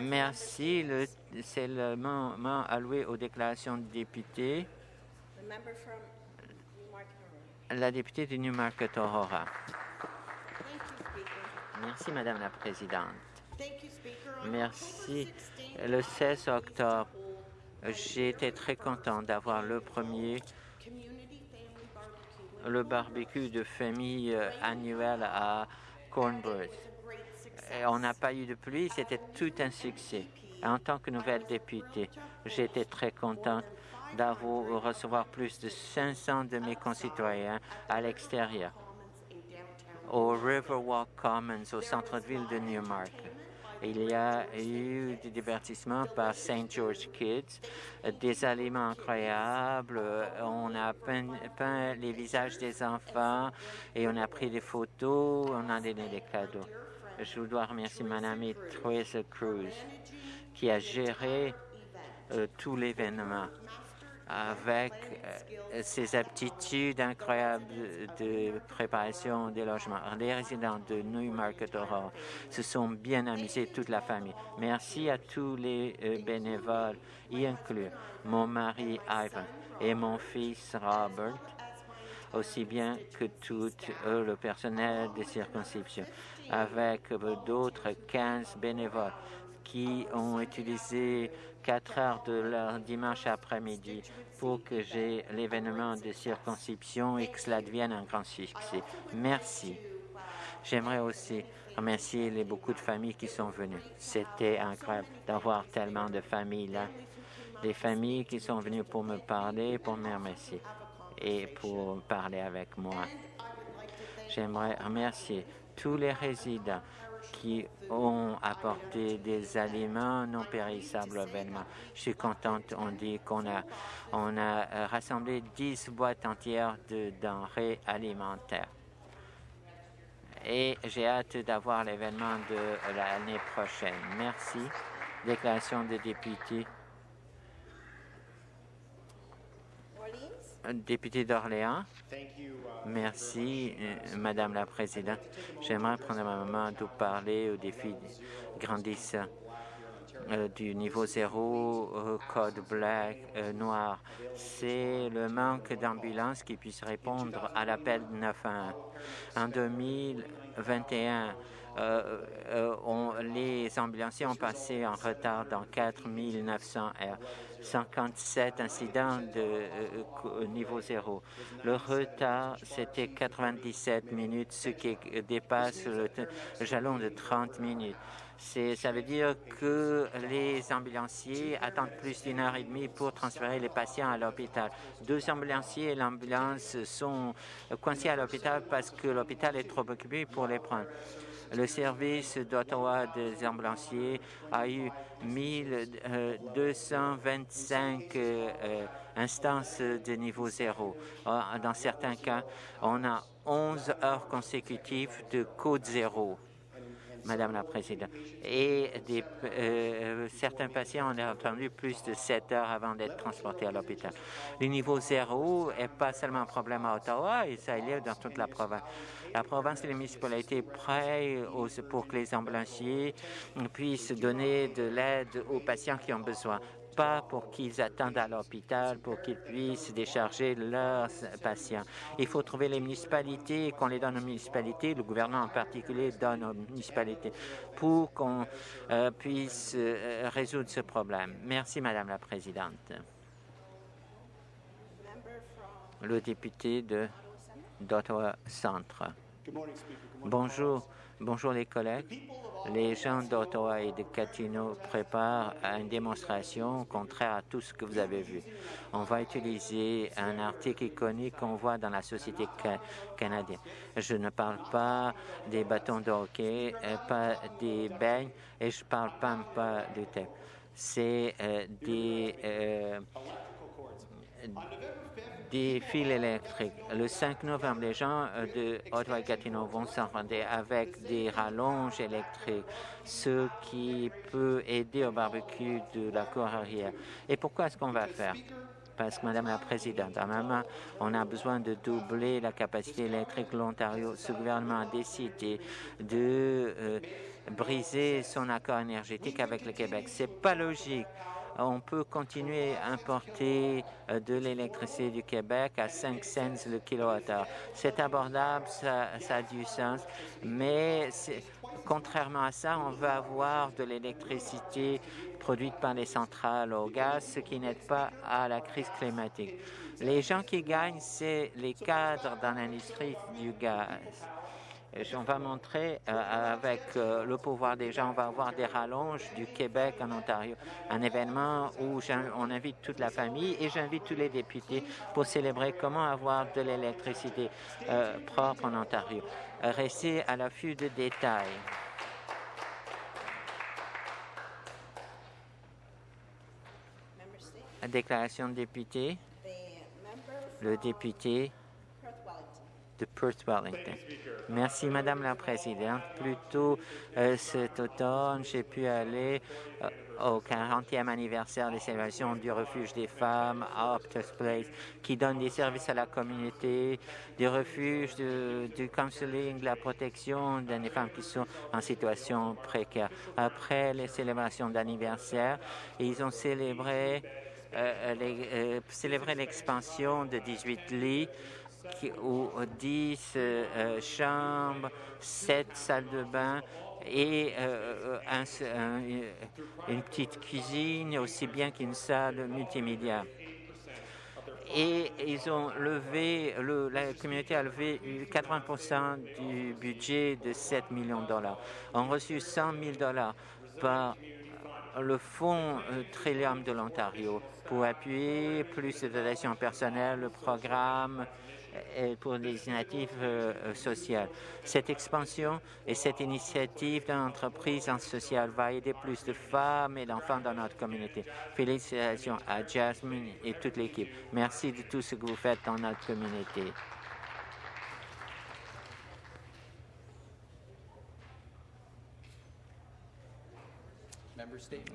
Merci. C'est le moment alloué aux déclarations de députés. La députée de Newmarket Aurora. Merci, Madame la Présidente. Merci. Le 16 octobre, j'ai été très content d'avoir le premier le barbecue de famille euh, annuel à Cornbread. On n'a pas eu de pluie, c'était tout un succès. En tant que nouvelle députée, été très contente d'avoir recevoir plus de 500 de mes concitoyens à l'extérieur, au Riverwalk Commons, au centre-ville de Newmarket. Il y a eu des divertissements par St. George Kids, des aliments incroyables. On a peint, les visages des enfants et on a pris des photos, on a donné des cadeaux. Je dois remercier mon amie Teresa Cruz qui a géré euh, tout l'événement avec euh, ses aptitudes incroyables de préparation des logements. Les résidents de Newmarket Aurora se sont bien amusés, toute la famille. Merci à tous les euh, bénévoles, y inclus mon mari Ivan et mon fils Robert, aussi bien que tout euh, le personnel de circonscription, avec d'autres 15 bénévoles qui ont utilisé quatre heures de leur dimanche après-midi pour que j'ai l'événement de circonscription et que cela devienne un grand succès. Merci. J'aimerais aussi remercier les beaucoup de familles qui sont venues. C'était incroyable d'avoir tellement de familles là. Des familles qui sont venues pour me parler, pour me remercier et pour parler avec moi. J'aimerais remercier tous les résidents qui ont apporté des aliments non périssables au événement. Je suis contente, on dit qu'on a, on a rassemblé 10 boîtes entières de denrées alimentaires. Et j'ai hâte d'avoir l'événement de l'année prochaine. Merci. Déclaration des députés. Député d'Orléans. Merci, euh, Madame la Présidente. J'aimerais prendre un moment de parler aux défis grandissants euh, du niveau zéro, euh, code black, noir. C'est le manque d'ambulances qui puissent répondre à l'appel 911. En 2021, euh, euh, on, les ambulanciers ont passé en retard dans 4 900 heures, 57 incidents de euh, niveau zéro. Le retard, c'était 97 minutes, ce qui dépasse le, jalon de 30 minutes. Ça veut dire que les ambulanciers attendent plus d'une heure et demie pour transférer les patients à l'hôpital. Deux ambulanciers et l'ambulance sont coincés à l'hôpital parce que l'hôpital est trop occupé pour les prendre. Le service d'Ottawa des ambulanciers a eu 1225 euh, euh, instances de niveau zéro. Euh, dans certains cas, on a 11 heures consécutives de code zéro. Madame la Présidente. Et des, euh, certains patients ont attendu plus de 7 heures avant d'être transportés à l'hôpital. Le niveau zéro n'est pas seulement un problème à Ottawa, et ça est dans toute la province. La province et les municipalités prêtent pour que les ambulanciers puissent donner de l'aide aux patients qui ont besoin pas pour qu'ils attendent à l'hôpital, pour qu'ils puissent décharger leurs patients. Il faut trouver les municipalités, qu'on les donne aux municipalités, le gouvernement en particulier donne aux municipalités, pour qu'on euh, puisse euh, résoudre ce problème. Merci, Madame la Présidente. Le député de d'Ottawa Centre. Bonjour, bonjour les collègues. Les gens d'Ottawa et de Gatineau préparent une démonstration contraire à tout ce que vous avez vu. On va utiliser un article iconique qu'on voit dans la société canadienne. Je ne parle pas des bâtons de hockey, euh, pas des beignes et je parle pas, du thé. C'est euh, des euh, des fils électriques. Le 5 novembre, les gens euh, de Ottawa et Gatineau vont s'en rendre avec des rallonges électriques, ce qui peut aider au barbecue de la cour arrière. Et pourquoi est-ce qu'on va faire? parce que, Madame la Présidente, à main, on a besoin de doubler la capacité électrique de l'Ontario. Ce gouvernement a décidé de euh, briser son accord énergétique avec le Québec. C'est pas logique on peut continuer à importer euh, de l'électricité du Québec à 5 cents le kilowattheure. C'est abordable, ça, ça, a du sens, mais contrairement à ça, on veut avoir de l'électricité produite par les centrales au gaz, ce qui n'aide pas à la crise climatique. Les gens qui gagnent, c'est les cadres dans l'industrie du gaz. On va montrer euh, avec euh, le pouvoir des gens, on va avoir des rallonges du Québec en Ontario, un événement où on invite toute la famille et j'invite tous les députés pour célébrer comment avoir de l'électricité euh, propre en Ontario. Restez à l'affût de détails. Déclaration de député. Le député de Perth Wellington. Merci, Madame la Présidente. Plus tôt euh, cet automne, j'ai pu aller euh, au 40e anniversaire des célébrations du refuge des femmes à Optus Place, qui donne des services à la communauté, des refuges, du counseling, de la protection des femmes qui sont en situation précaire. Après les célébrations d'anniversaire, ils ont célébré euh, l'expansion de 18 lits ou 10 euh, euh, chambres, 7 salles de bain et euh, une petite cuisine, aussi bien qu'une salle multimédia. Et ils ont levé, la communauté a levé 80% du budget de 7 millions de dollars. On reçu 100 000 dollars par le Fonds Trillium de l'Ontario pour appuyer plus de dotations personnelles, le programme pour les initiatives euh, euh, sociales. Cette expansion et cette initiative d'entreprise en social va aider plus de femmes et d'enfants dans notre communauté. Félicitations à Jasmine et toute l'équipe. Merci de tout ce que vous faites dans notre communauté.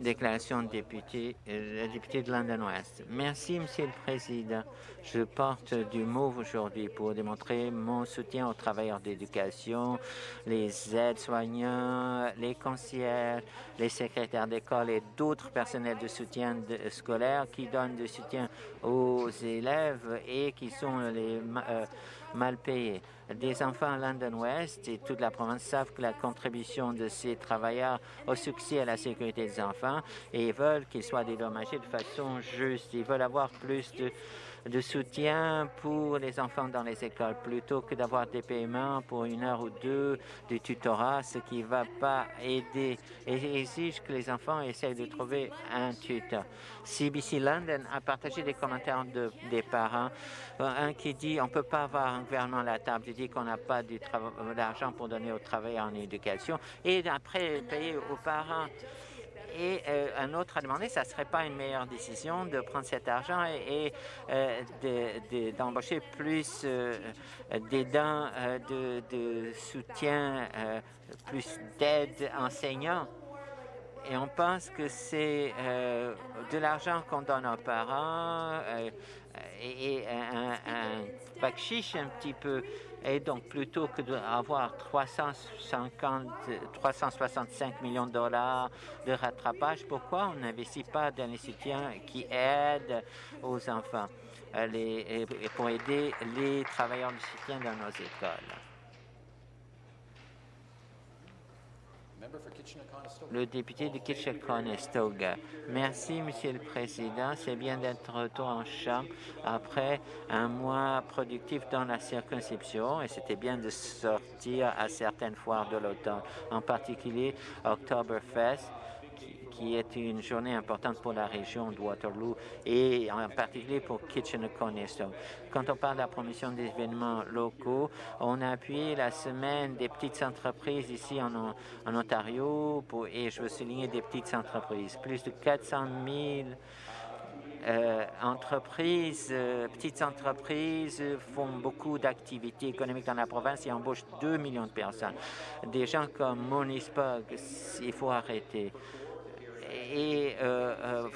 Déclaration de député, euh, député de London West. Merci, Monsieur le Président. Je porte du mot aujourd'hui pour démontrer mon soutien aux travailleurs d'éducation, les aides-soignants, les conseillers, les secrétaires d'école et d'autres personnels de soutien scolaire qui donnent du soutien aux élèves et qui sont les euh, mal payés. Des enfants à London West et toute la province savent que la contribution de ces travailleurs au succès à la sécurité des enfants et ils veulent qu'ils soient dédommagés de façon juste. Ils veulent avoir plus de de soutien pour les enfants dans les écoles plutôt que d'avoir des paiements pour une heure ou deux de tutorat, ce qui ne va pas aider et exige que les enfants essayent de trouver un tuteur. CBC London a partagé des commentaires de, des parents. Un qui dit on ne peut pas avoir un gouvernement à la table, il dit qu'on n'a pas d'argent pour donner aux travailleurs en éducation et après payer aux parents. Et euh, un autre a demandé, ça ne serait pas une meilleure décision de prendre cet argent et, euh, d'embaucher plus euh, d'aidants de, soutien, plus d'aide enseignants. Et on pense que c'est de l'argent qu'on donne aux parents et, un, un, un un petit peu et donc, plutôt que d'avoir 350, 365 millions de dollars de rattrapage, pourquoi on n'investit pas dans les soutiens qui aident aux enfants euh, pour aider les travailleurs du soutien dans nos écoles? Le député de Kitchener-Conestoga. Merci, Monsieur le Président. C'est bien d'être retour en Chambre après un mois productif dans la circonscription et c'était bien de sortir à certaines foires de l'automne, en particulier Oktoberfest qui est une journée importante pour la région de Waterloo et en particulier pour Kitchener-Conestoga. Quand on parle de la promotion des événements locaux, on a appuyé la semaine des petites entreprises ici en, Ontario et je veux souligner des petites entreprises. Plus de 400 000 euh, entreprises, euh, petites entreprises font beaucoup d'activités économiques dans la province et embauchent 2 millions de personnes. Des gens comme Monispog, il faut arrêter et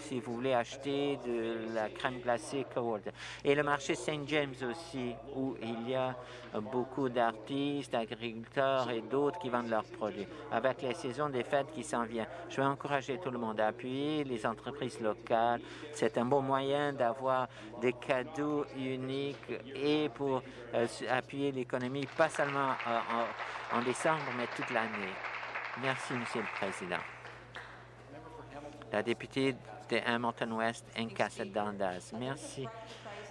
si vous voulez acheter de la crème glacée Cold. Et le marché Saint James aussi, où il y a beaucoup d'artistes, d'agriculteurs et d'autres qui vendent leurs produits. Avec les saisons des fêtes qui s'en viennent, je vais encourager tout le monde à appuyer les entreprises locales. C'est un bon moyen d'avoir des cadeaux uniques et pour euh, appuyer l'économie, pas seulement en, en décembre, mais toute l'année. Merci, Monsieur le Président. La députée de Hamilton West, Casa Dandas. Merci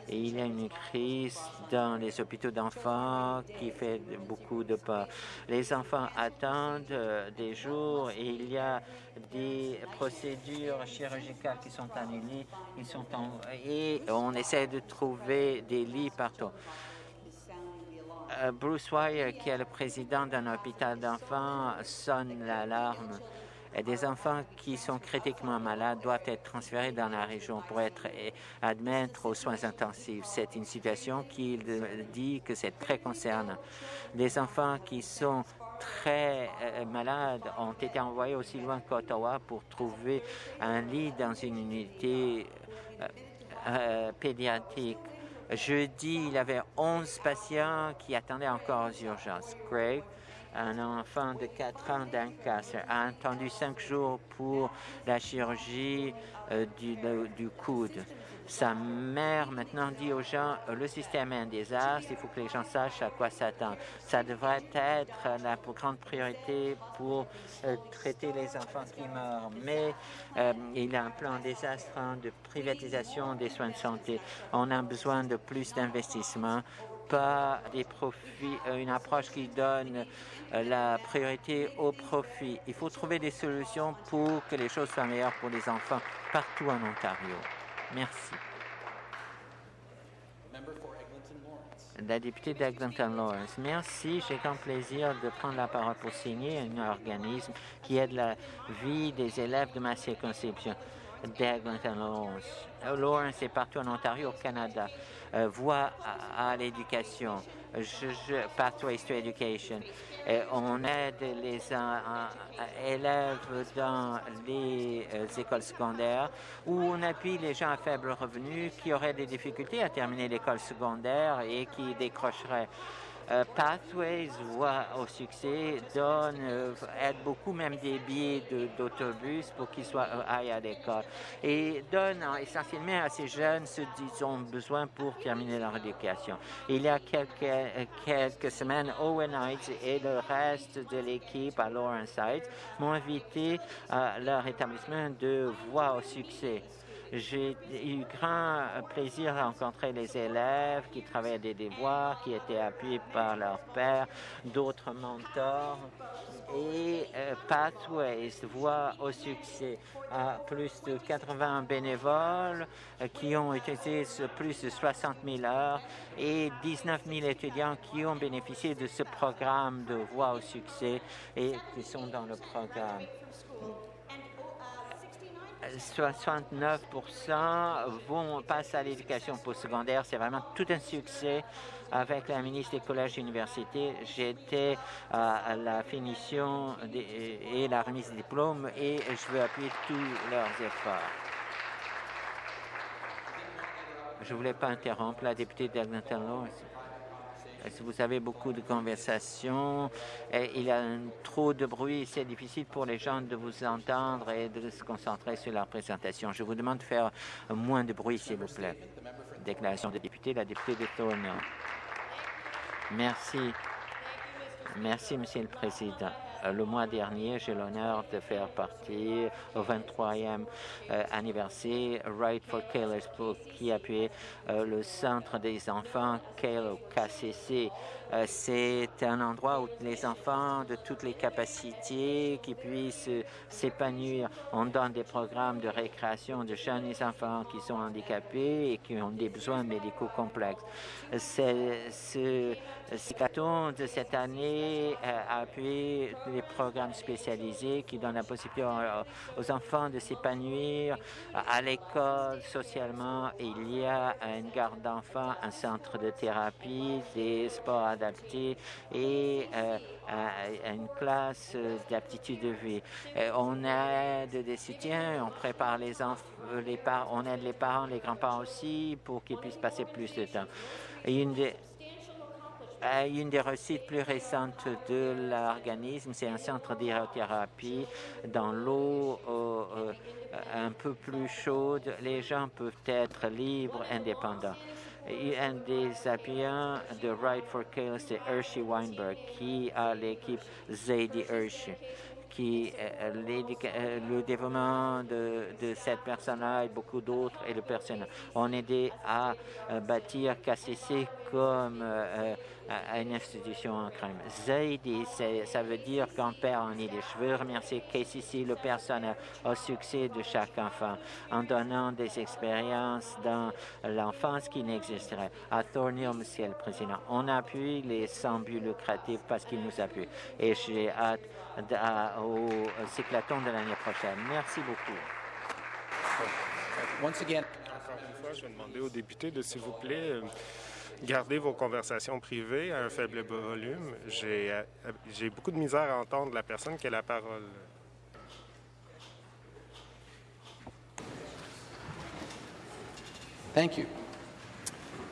il y a une crise dans les hôpitaux d'enfants qui fait beaucoup de peur. Les enfants attendent euh, des jours et il y a des procédures chirurgicales qui sont annulées qui sont et on essaie de trouver des lits partout. Euh, Bruce Wire, qui est le président d'un hôpital d'enfants, sonne l'alarme des enfants qui sont critiquement malades doivent être transférés dans la région pour être admis aux soins intensifs. C'est une situation qui dit que c'est très concernant. Les enfants qui sont très euh, malades ont été envoyés aussi loin qu'Ottawa pour trouver un lit dans une unité euh, pédiatrique. Jeudi, il y avait 11 patients qui attendaient encore aux urgences. Un enfant de 4 ans d'un a attendu 5 jours pour la chirurgie euh, du, coude. Sa mère maintenant dit aux gens, euh, le système est un désastre, il faut que les gens sachent à quoi s'attendre. Ça devrait être la plus grande priorité pour euh, traiter les enfants qui meurent. Mais il y a un plan désastreux de privatisation des soins de santé. On a besoin de plus d'investissements pas des profits, une approche qui donne euh, la priorité au profit. Il faut trouver des solutions pour que les choses soient meilleures pour les enfants partout en Ontario. Merci. La députée d'Eglinton Lawrence. Merci. J'ai grand plaisir de prendre la parole pour signer un organisme qui aide la vie des élèves de ma circonscription d'Eglinton Lawrence. Lawrence est partout en Ontario, au Canada. Euh, voix à, l'éducation. Pathways to Education. Et on aide les élèves dans les euh, écoles secondaires où on appuie les gens à faible revenu qui auraient des difficultés à terminer l'école secondaire et qui décrocheraient. Euh, Pathways voit au succès, donne, euh, aide beaucoup même des billets d'autobus pour qu'ils soient euh, aillent à l'école et donne essentiellement à ces jeunes ce qu'ils ont besoin pour terminer leur éducation. Il y a quelques, quelques semaines, Owen Heights et le reste de l'équipe à Lawrence Heights m'ont invité à leur établissement de voix au succès. J'ai eu grand plaisir à rencontrer les élèves qui travaillaient des devoirs, qui étaient appuyés par leur père, d'autres mentors. Et euh, Pathways voit au succès à plus de 80 bénévoles euh, qui ont utilisé plus de 60 000 heures et 19 000 étudiants qui ont bénéficié de ce programme de voix au succès et qui sont dans le programme. 69% vont passer à l'éducation postsecondaire. C'est vraiment tout un succès avec la ministre des collèges et universités. J'étais à la finition et la remise des diplômes et je veux appuyer tous leurs efforts. Je ne voulais pas interrompre la députée si vous avez beaucoup de conversations, il y a trop de bruit, c'est difficile pour les gens de vous entendre et de se concentrer sur la présentation. Je vous demande de faire moins de bruit, s'il vous plaît. Déclaration de député, la députée de Thornhill. Merci. Merci, Monsieur le Président. Euh, le mois dernier, j'ai l'honneur de faire partie au 23e euh, anniversaire Right for Kayla's Book qui appuyait euh, le centre des enfants Kayla KCC. C'est un endroit où les enfants de toutes les capacités qui puissent s'épanouir. On donne des programmes de récréation de jeunes enfants qui sont handicapés et qui ont des besoins médicaux complexes. Ce Cyclaton de cette année a appuyé les programmes spécialisés qui donnent la possibilité aux enfants de s'épanouir à l'école, socialement. Il y a une garde d'enfants, un centre de thérapie, des sports et une classe d'aptitude de vie. on aide des soutiens, on prépare les enfants, les parents, on aide les parents, les grands-parents aussi pour qu'ils puissent passer plus de temps. Une des, une des réussites plus récentes de l'organisme, c'est un centre d'hydrothérapie dans l'eau euh, un peu plus chaude. Les gens peuvent être libres, indépendants. Un des appuyants de Right for Chaos, c'est Hershey Weinberg, qui a l'équipe Zadie Hershey. Qui euh, euh, le développement de, cette personne-là et beaucoup d'autres et le personnel ont aidé à bâtir KCC comme à une institution en crime. Zaidi, ça veut dire qu'on perd en idée. Je veux remercier KCC, le personnel, au succès de chaque enfant, en donnant des expériences dans l'enfance qui n'existerait. À Thornhill, Monsieur le Président, on appuie les sans but lucratifs parce qu'ils nous appuient. Et j'ai hâte au cyclaton de l'année prochaine. Merci beaucoup. Once again. Encore une fois, je vais demander aux députés de, s'il vous plaît, euh, Gardez vos conversations privées à un faible volume. Euh, j'ai beaucoup de misère à entendre la personne qui a la parole. Thank you.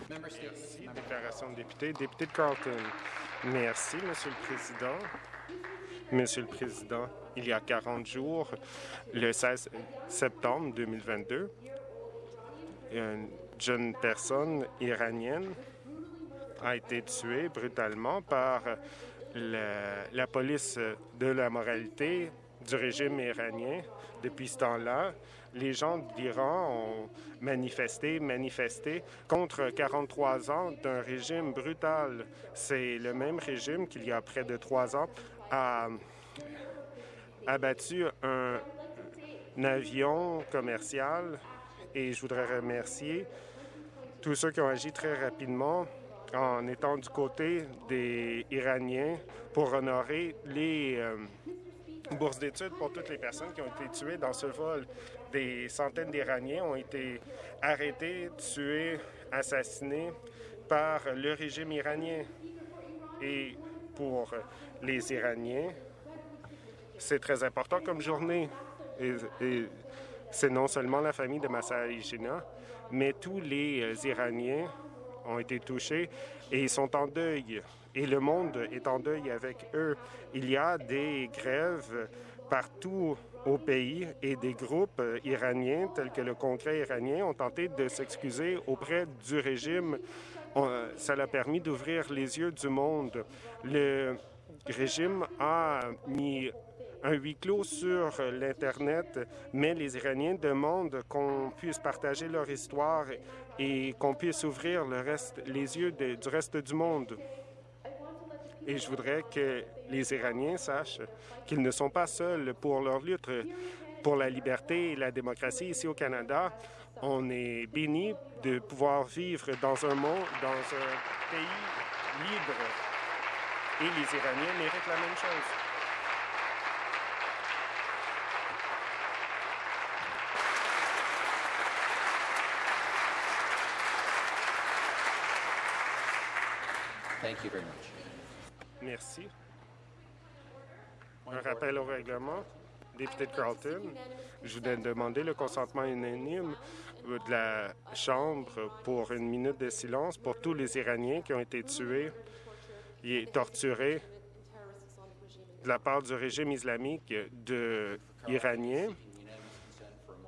Merci. Déclaration de député. Député de Carlton. Merci, Monsieur le Président. Monsieur le Président, il y a 40 jours, le 16 septembre 2022, une jeune personne iranienne a été tué brutalement par la, police de la moralité du régime iranien. Depuis ce temps-là, les gens d'Iran ont manifesté, manifesté contre 43 ans d'un régime brutal. C'est le même régime qu'il y a près de trois ans a abattu un, avion commercial et je voudrais remercier tous ceux qui ont agi très rapidement en étant du côté des Iraniens pour honorer les euh, bourses d'études pour toutes les personnes qui ont été tuées dans ce vol. Des centaines d'Iraniens ont été arrêtés, tués, assassinés par le régime iranien. Et pour les Iraniens, c'est très important comme journée. Et, c'est non seulement la famille de Massa Jina, mais tous les euh, Iraniens ont été touchés et ils sont en deuil. Et le monde est en deuil avec eux. Il y a des grèves partout au pays et des groupes iraniens tels que le Congrès iranien ont tenté de s'excuser auprès du régime. Ça l'a permis d'ouvrir les yeux du monde. Le régime a mis un huis clos sur l'Internet, mais les Iraniens demandent qu'on puisse partager leur histoire et qu'on puisse ouvrir les yeux du reste du monde. Et je voudrais que les Iraniens sachent qu'ils ne sont pas seuls pour leur lutte pour la liberté et la démocratie ici au Canada. On est béni de pouvoir vivre dans un monde, dans un pays libre. Et les Iraniens méritent la même chose. Merci. Un rappel au règlement. Député de Carlton, je voudrais demander le consentement unanime de la Chambre pour une minute de silence pour tous les Iraniens qui ont été tués et torturés de la part du régime islamique de iranien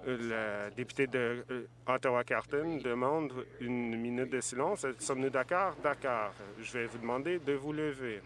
la députée de euh, Ottawa-Carton demande une minute de silence. Sommes-nous d'accord? D'accord. Je vais vous demander de vous lever.